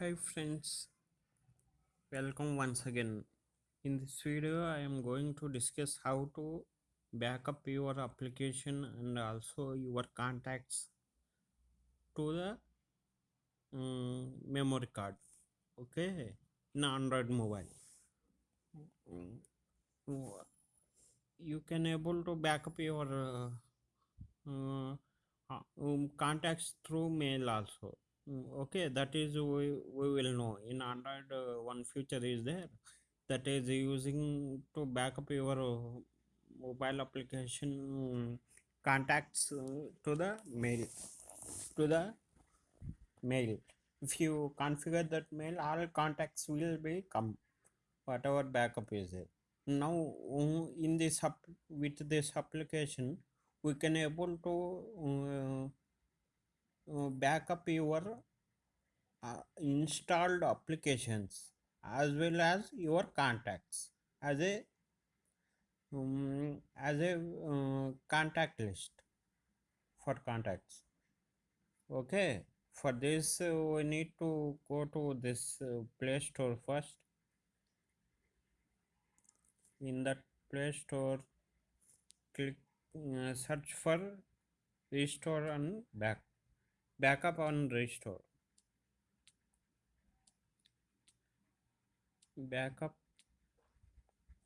Hi friends, welcome once again. In this video, I am going to discuss how to backup your application and also your contacts to the um, memory card. Okay, in Android mobile. You can able to backup your uh, uh, um, contacts through mail also. Mm, Okay, that is we, we will know. In Android, uh, one feature is there. That is using to backup your uh, mobile application mm, contacts uh, to the mail to the mail. If you configure that mail all contacts will be come whatever backup is there. Now uh, in this app with this application we can able to uh, backup your uh, installed applications as well as your contacts as a um, as a uh, contact list for contacts. Okay for this uh, we need to go to this uh, play store first. In that play store click uh, search for restore and back backup and restore. Backup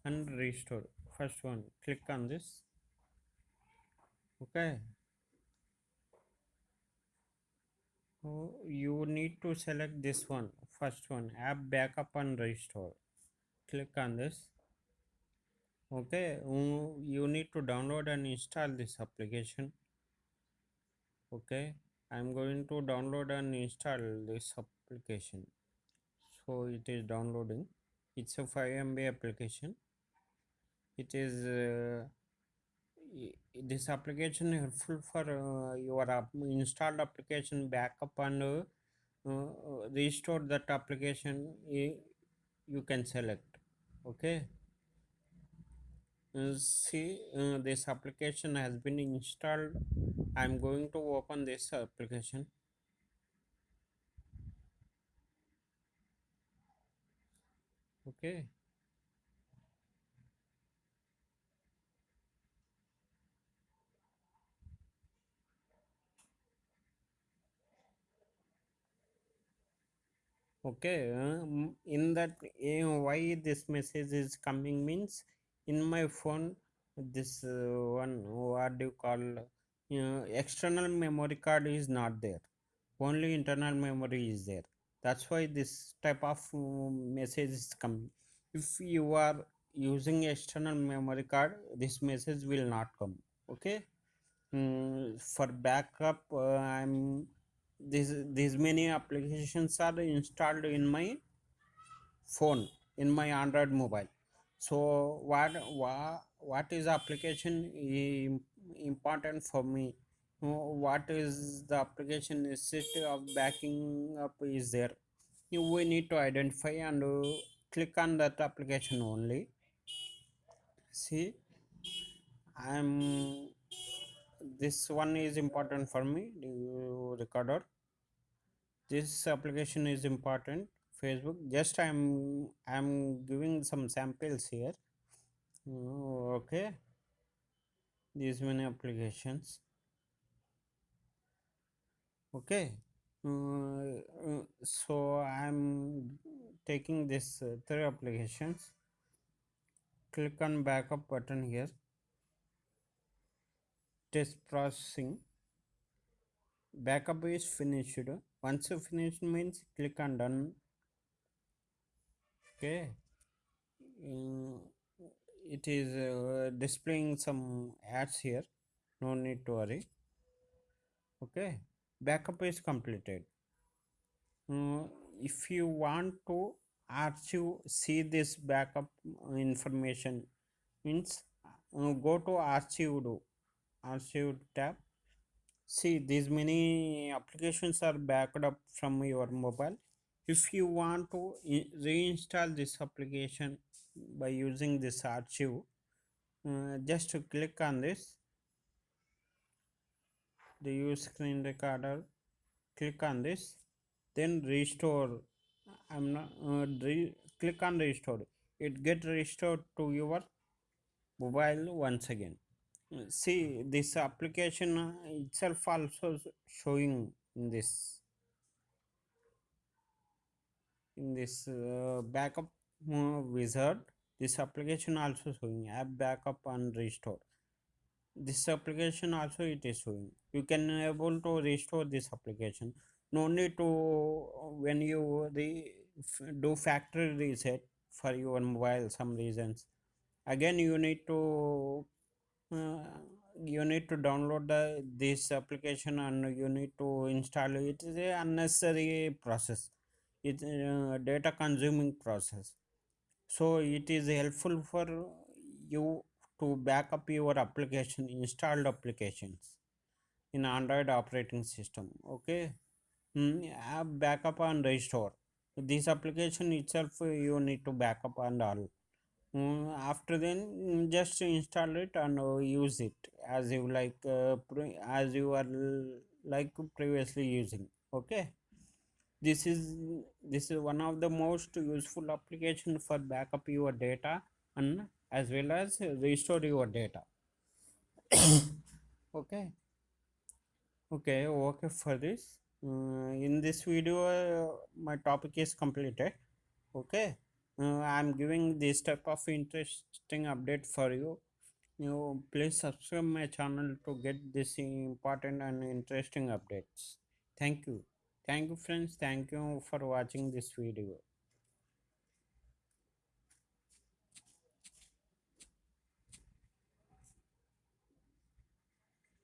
and restore. First one click on this. Okay. So you need to select this one. First one app backup and restore. Click on this. Okay you need to download and install this application. Okay i'm going to download and install this application. So it is downloading. It's a 5 mb application. It is uh, this application helpful for uh, your app, installed application backup and uh, uh, restore that application you can select. Okay? Uh, see uh, this application has been installed i'm going to open this application. Okay. Okay um, in that why this message is coming means in my phone this uh, one what do you call uh, external memory card is not there. Only internal memory is there. That's why this type of uh, message is coming if you are using external memory card this message will not come okay? Mm, for backup uh, i'm this these many applications are installed in my phone in my android mobile. So what what, what is application important for me. What is the application necessity of backing up is there. You- we need to identify and uh, click on that application only. See i'm this one is important for me. The recorder this application is important. Facebook just i'm i'm giving some samples here. Oh, okay these many applications. Okay. Uh, uh, so i'm taking this uh, three applications. Click on backup button here. Test processing. Backup is finished. Once you finish means click on done. Okay it is uh, displaying some ads here. No need to worry. Okay backup is completed. Mm, if you want to archive see this backup information means uh, go to archived archived tab. See these many applications are backed up from your mobile. If you want to reinstall this application by using this archive. Uh, just to click on this. The use screen recorder. Click on this. Then restore. I'm not uh, re- click on restore. It get restored to your mobile once again. See this application uh, itself also showing in this. In this uh, backup wizard this application also showing app backup and restore this application also it is showing you can able to restore this application no need to when you the do factory reset for your mobile some reasons again you need to uh, you need to download the, this application and you need to install it. Is a unnecessary process. It's a data consuming process. So it is helpful for you to back up your application, installed applications in Android operating system. Okay, mm, app backup and restore. This application itself you need to backup and all. Mm, after then just install it and uh, use it as you like uh, as you are like previously using okay this is this is one of the most useful application for backup your data and as well as restore your data. Okay. Okay okay for this uh, in this video uh, my topic is completed. Okay. Uh, i'm giving this type of interesting update for you. You please subscribe my channel to get this important and interesting updates. Thank you thank you friends. Thank you for watching this video